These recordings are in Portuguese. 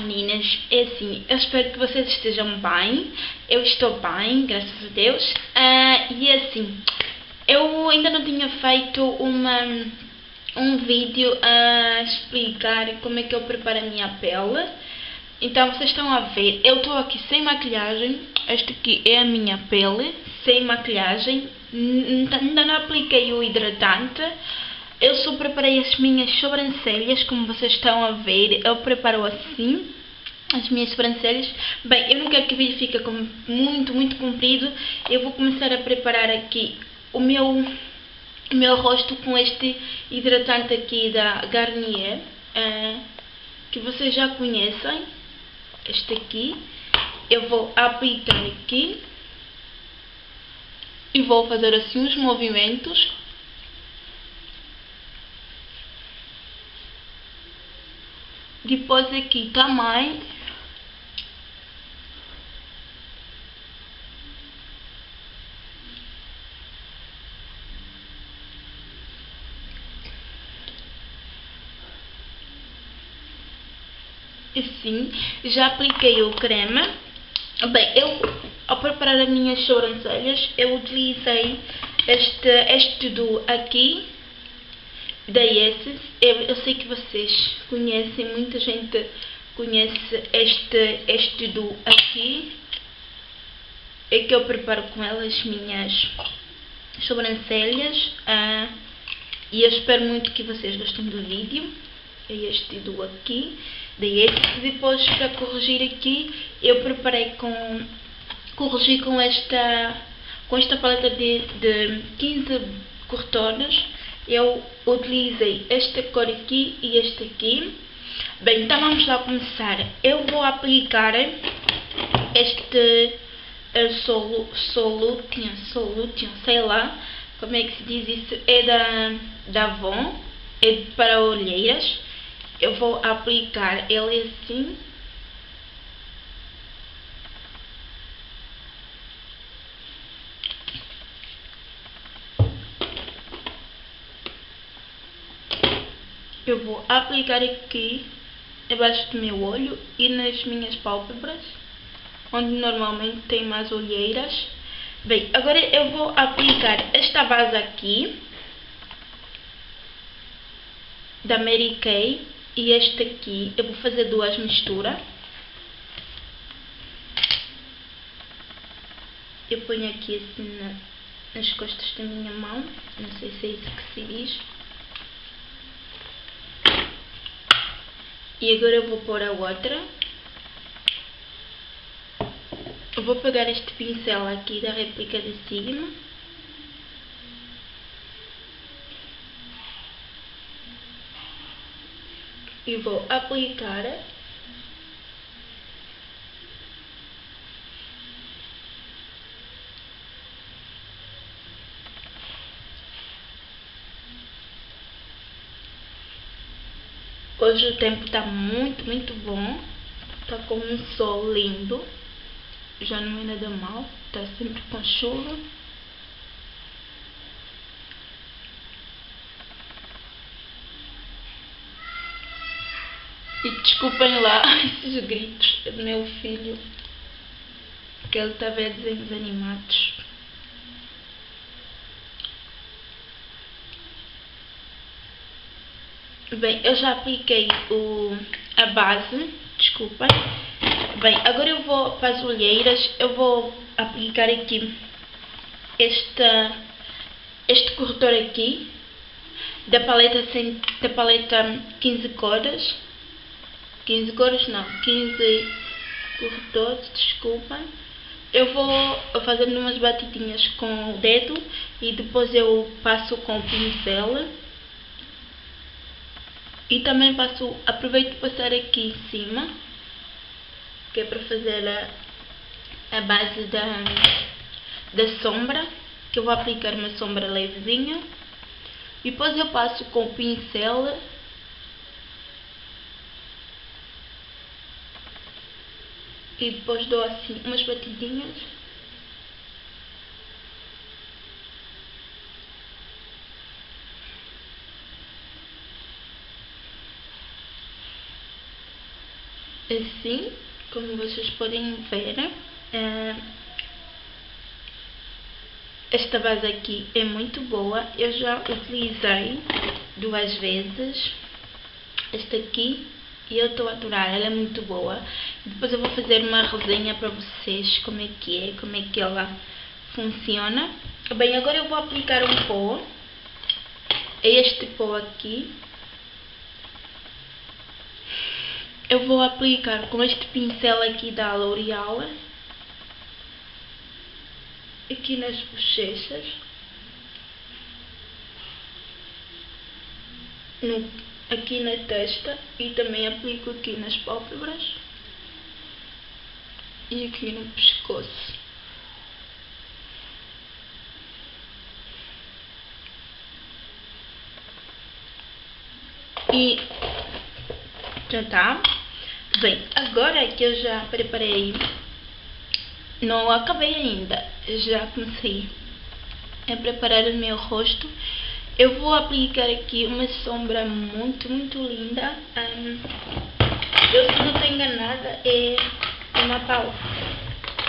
Meninas, é assim, eu espero que vocês estejam bem, eu estou bem, graças a Deus, uh, e é assim, eu ainda não tinha feito uma, um vídeo a explicar como é que eu preparo a minha pele, então vocês estão a ver, eu estou aqui sem maquilhagem, esta aqui é a minha pele, sem maquilhagem, ainda não apliquei o hidratante, eu só preparei as minhas sobrancelhas, como vocês estão a ver. Eu preparo assim as minhas sobrancelhas. Bem, eu não quero que o vídeo fique muito, muito comprido. Eu vou começar a preparar aqui o meu, o meu rosto com este hidratante aqui da Garnier. Uh, que vocês já conhecem. Este aqui. Eu vou aplicar aqui. E vou fazer assim os movimentos Depois aqui também assim, já apliquei o creme. Bem, eu ao preparar as minhas sobrancelhas, eu utilizei este, este do aqui da Yeses. Eu, eu sei que vocês conhecem, muita gente conhece este, este do aqui. É que eu preparo com elas as minhas sobrancelhas. Ah, e eu espero muito que vocês gostem do vídeo. É este do aqui. Da Yeses. Depois para corrigir aqui, eu preparei com... Corrigi com esta, com esta paleta de, de 15 cortores eu utilizei esta cor aqui e este aqui. Bem, então vamos lá começar. Eu vou aplicar este uh, solu, solution, solution, sei lá como é que se diz isso. É da, da Avon, é para olheiras. Eu vou aplicar ele assim. Eu vou aplicar aqui abaixo do meu olho e nas minhas pálpebras, onde normalmente tem mais olheiras. Bem, agora eu vou aplicar esta base aqui, da Mary Kay, e este aqui, eu vou fazer duas misturas. Eu ponho aqui assim na, nas costas da minha mão, não sei se é isso que se diz. E agora vou pôr a outra. Vou pegar este pincel aqui da réplica da Sigma. E vou aplicar Hoje o tempo tá muito, muito bom. Tá com um sol lindo. Já não é nada mal. Tá sempre com chuva. E desculpem lá esses gritos do meu filho. Que ele tá vendo desenhos animados. Bem, eu já apliquei o, a base, desculpem. Bem, agora eu vou para as olheiras, eu vou aplicar aqui esta, este corretor aqui, da paleta, da paleta 15 cores. 15 cores não, 15 corretores, desculpem. Eu vou fazer umas batidinhas com o dedo e depois eu passo com o pincel. E também passo, aproveito para passar aqui em cima, que é para fazer a, a base da, da sombra, que eu vou aplicar uma sombra levezinha. E depois eu passo com o pincel e depois dou assim umas batidinhas assim, como vocês podem ver. Uh, esta base aqui é muito boa, eu já utilizei duas vezes. Esta aqui e eu estou a adorar, ela é muito boa. Depois eu vou fazer uma resenha para vocês como é que é, como é que ela funciona. Bem, agora eu vou aplicar um pó. É este pó aqui. Eu vou aplicar com este pincel aqui da L'Oreal. Aqui nas bochechas. No, aqui na testa. E também aplico aqui nas pálpebras. E aqui no pescoço. E já tá. Bem, agora que eu já preparei, não acabei ainda, já comecei a preparar o meu rosto. Eu vou aplicar aqui uma sombra muito, muito linda. Um, eu, se não estou enganada, é uma pau.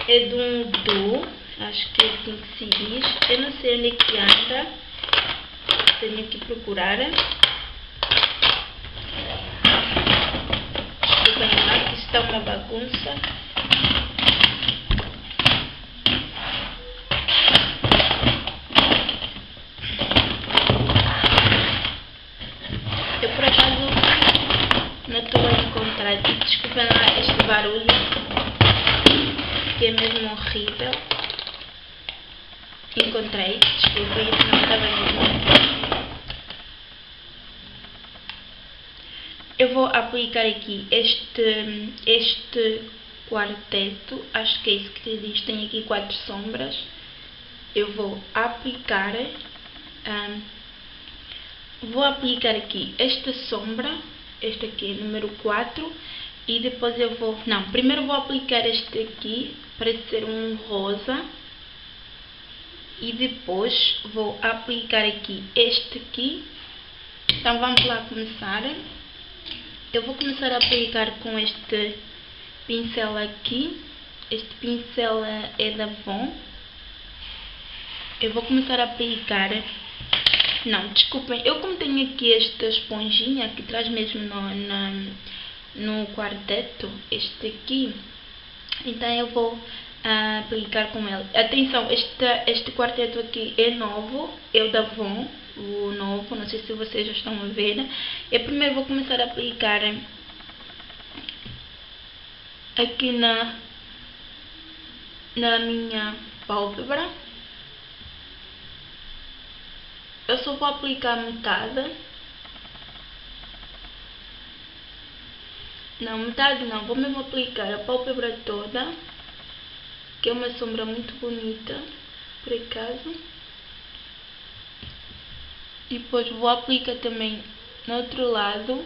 É de um do, acho que é assim que se diz. Eu não sei onde é que anda. Tenho que procurar. Está uma bagunça. Eu por acaso não estou a encontrar. Desculpem lá este barulho, que é mesmo horrível. Encontrei, desculpem, não estava mesmo. eu vou aplicar aqui este, este quarteto, acho que é isso que diz, tem aqui quatro sombras. Eu vou aplicar, um, vou aplicar aqui esta sombra, este aqui é número 4, e depois eu vou, não, primeiro vou aplicar este aqui, para ser um rosa, e depois vou aplicar aqui este aqui, então vamos lá começar. Eu vou começar a aplicar com este pincel aqui. Este pincel é da Von. Eu vou começar a aplicar... Não, desculpem. Eu como tenho aqui esta esponjinha que traz mesmo no, no, no quarteto, este aqui, então eu vou aplicar com ele. Atenção, este, este quarteto aqui é novo, é o da Von o novo, não sei se vocês já estão a ver. Eu primeiro vou começar a aplicar aqui na, na minha pálpebra. Eu só vou aplicar metade. Não, metade não, vou mesmo aplicar a pálpebra toda, que é uma sombra muito bonita, por acaso. E depois vou aplicar também no outro lado.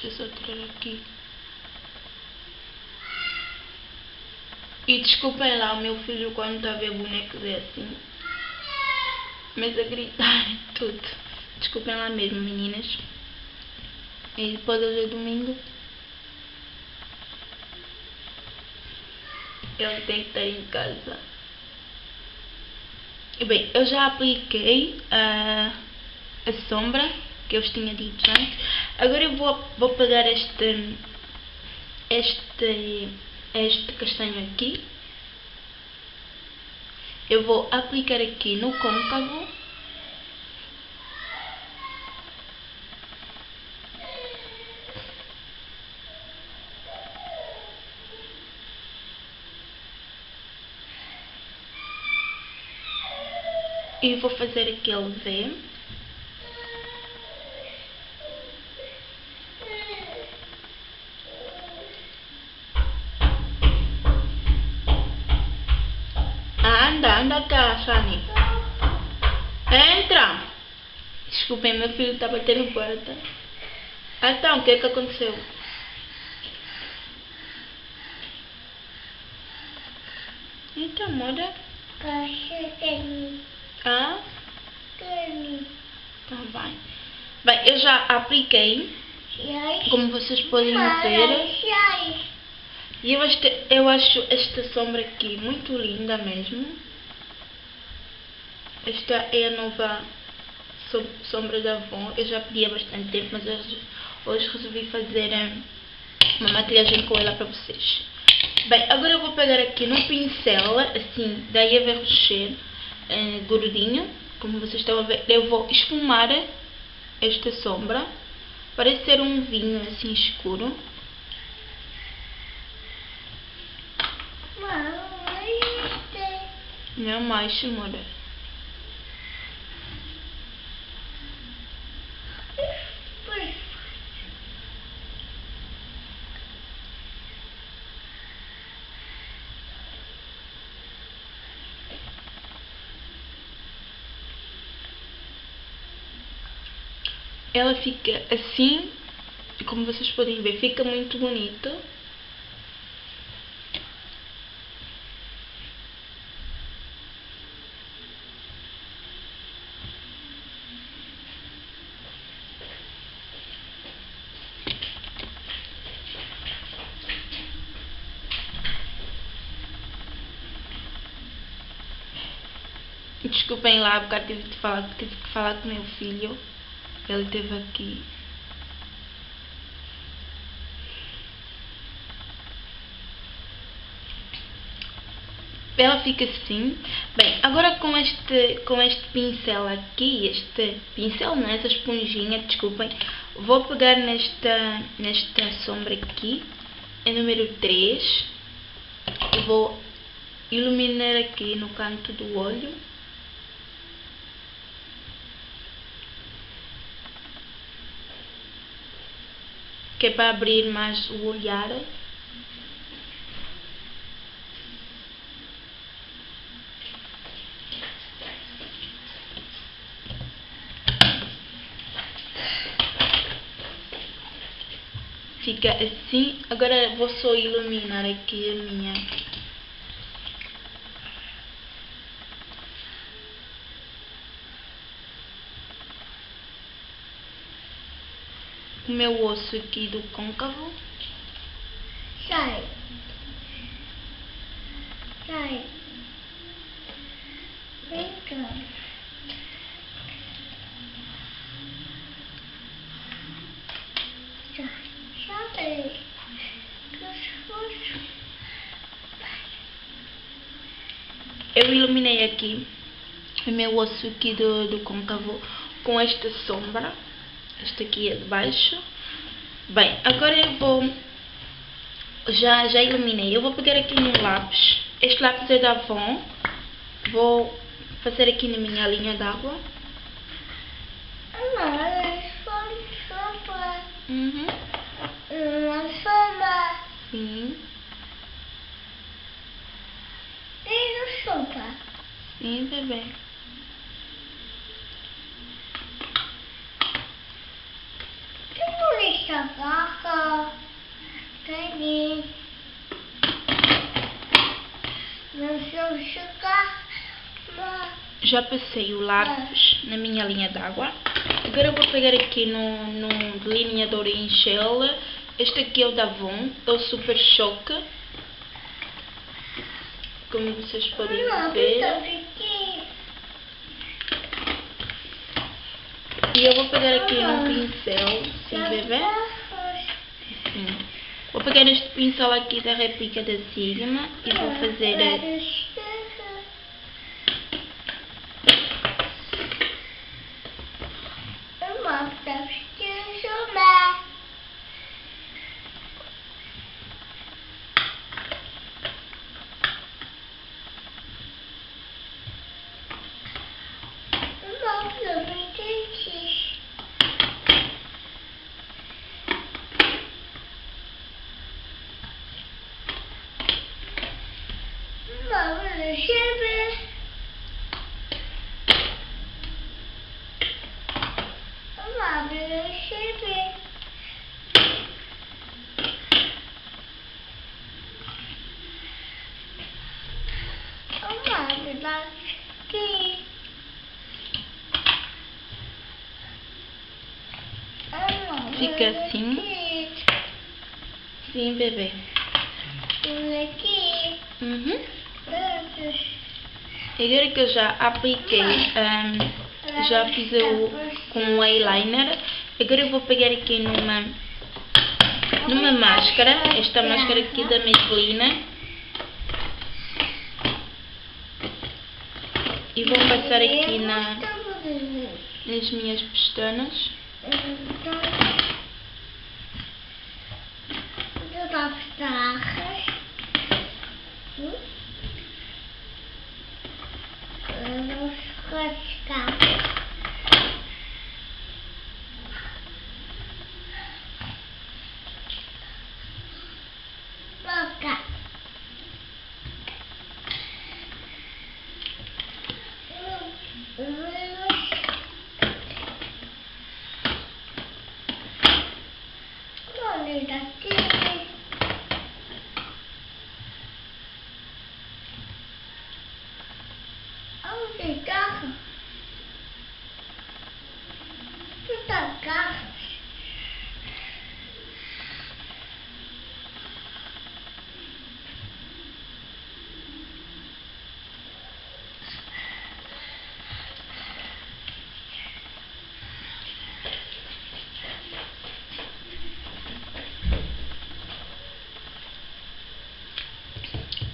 Deixa eu só tirar aqui. E desculpem lá o meu filho quando está a ver bonecos é assim. Mas a gritar tudo. Desculpem lá mesmo, meninas. E depois hoje é domingo. Ele tem que estar em casa. E bem, eu já apliquei a, a sombra que eu vos tinha dito antes. Agora eu vou, vou pegar este, este, este castanho aqui. Eu vou aplicar aqui no côncavo e vou fazer aquele V. Anda, anda cá, Shani. Entra! Desculpem, meu filho está batendo porta. Então, o que é que aconteceu? Então, muda. Cachorro. Carne. tá bem. Bem, eu já apliquei, como vocês podem ver. E eu acho, eu acho esta sombra aqui muito linda mesmo. Esta é a nova som- sombra da Avon. Eu já pedi há bastante tempo, mas hoje, hoje resolvi fazer eh, uma maquilhagem com ela para vocês. Bem, agora eu vou pegar aqui no pincel, assim, da Eva Rocher, gordinho. Como vocês estão a ver, eu vou esfumar esta sombra. Parece ser um vinho assim escuro. Não mais, amor. Ela fica assim, e como vocês podem ver, fica muito bonito. Desculpem lá, porque tive de falar, tive que falar com meu filho. Ele esteve aqui. Ela fica assim. Bem, agora com este, com este pincel aqui, este pincel, não? Essa esponjinha, desculpem. Vou pegar nesta, nesta sombra aqui, é número 3. E vou iluminar aqui no canto do olho. Que é para abrir mais o olhar. Fica assim. Agora vou só iluminar aqui a minha. O meu osso aqui do côncavo. Sai. Sai. Vem cá. Sai. Sai. Eu iluminei aqui o meu osso aqui do, do côncavo com esta sombra. Esta aqui é de baixo. Bem, agora eu vou... Já, já iluminei. Eu vou pegar aqui no lápis. Este lápis é da Avon. Vou fazer aqui na minha linha d'água. Uhum. Uma sopa. Sim, sopa. sim, bebê. Que bonita vaca. Tem. Não sei chegar. Mas. Já passei o lápis na minha linha d'água. Agora vou pegar aqui no, no delineador em gel. Este aqui é o da Avon, é o Super Choque. Como vocês podem ver. E eu vou pegar aqui no pincel, sim bebê. Sim. Vou pegar este pincel aqui da réplica da Sigma e vou fazer Mama, ajudar aqui. Ah, Fica assim. Aqui. Sim, bebê. Um. Uhum. Agora que eu já apliquei, ahm, já fiz o, com o eyeliner, agora eu vou pegar aqui numa, numa máscara, esta máscara aqui da Maybelline, e vou passar aqui na, nas minhas pestanas. Então, eu dou tarras. Hum? Vamos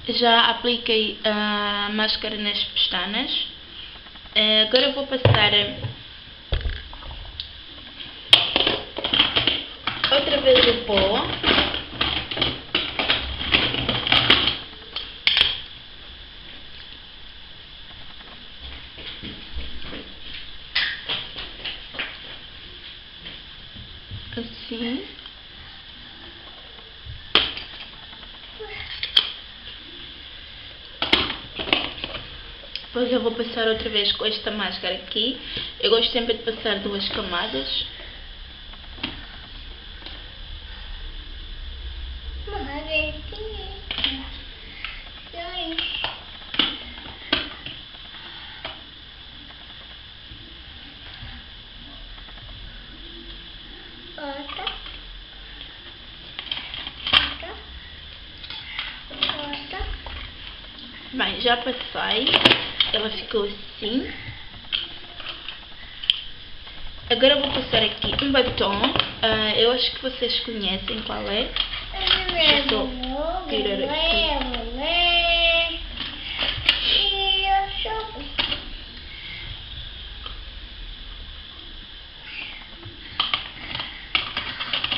Já apliquei a máscara nas pestanas. Eh, Agora vou passar outra vez o pó. Assim. Depois eu vou passar outra vez com esta máscara aqui. Eu gosto sempre de passar duas camadas. Bem, já passei. Ela ficou assim. Agora eu vou passar aqui um batom. Ah, eu acho que vocês conhecem qual é. Deixa eu tirar aqui.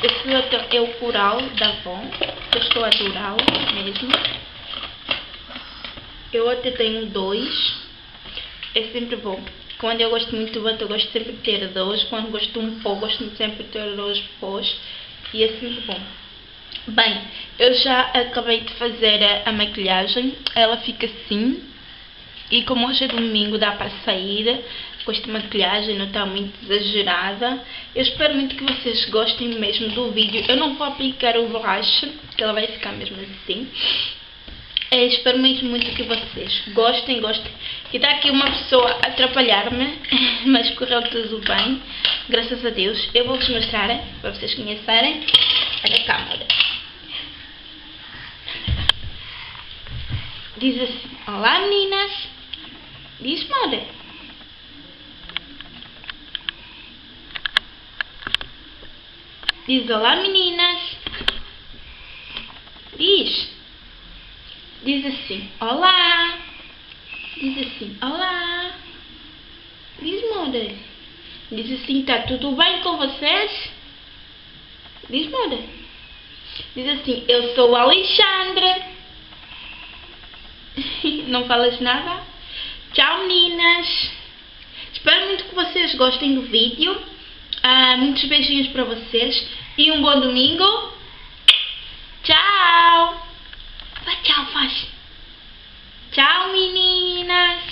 Esse batom é o Coral da Avon. Eu estou a adorá-lo mesmo. Eu até tenho dois. É sempre bom. Quando eu gosto muito do batom, eu gosto sempre de ter dois. Quando gosto de um pó, gosto sempre de ter dois pós. E é sempre bom. Bem, eu já acabei de fazer a, a maquilhagem. Ela fica assim. E como hoje é domingo, dá para sair com esta maquilhagem, não está muito exagerada. Eu espero muito que vocês gostem mesmo do vídeo. Eu não vou aplicar o blush, que ela vai ficar mesmo assim. É, espero mesmo muito que vocês gostem, gostem. E está aqui uma pessoa a atrapalhar-me, mas correu tudo bem, graças a Deus. Eu vou-vos mostrar, para vocês conhecerem. A câmera. Diz assim, olá meninas. Diz, Mora. Diz, olá meninas. Diz. Diz assim, olá. Diz assim, olá. Diz, Mora. Diz assim, tá tudo bem com vocês? Diz, Mora. Diz assim, eu sou Alexandra. Não falas nada? Tchau, meninas. Espero muito que vocês gostem do vídeo. Ah, muitos beijinhos para vocês. E um bom domingo. Tchau, meninas!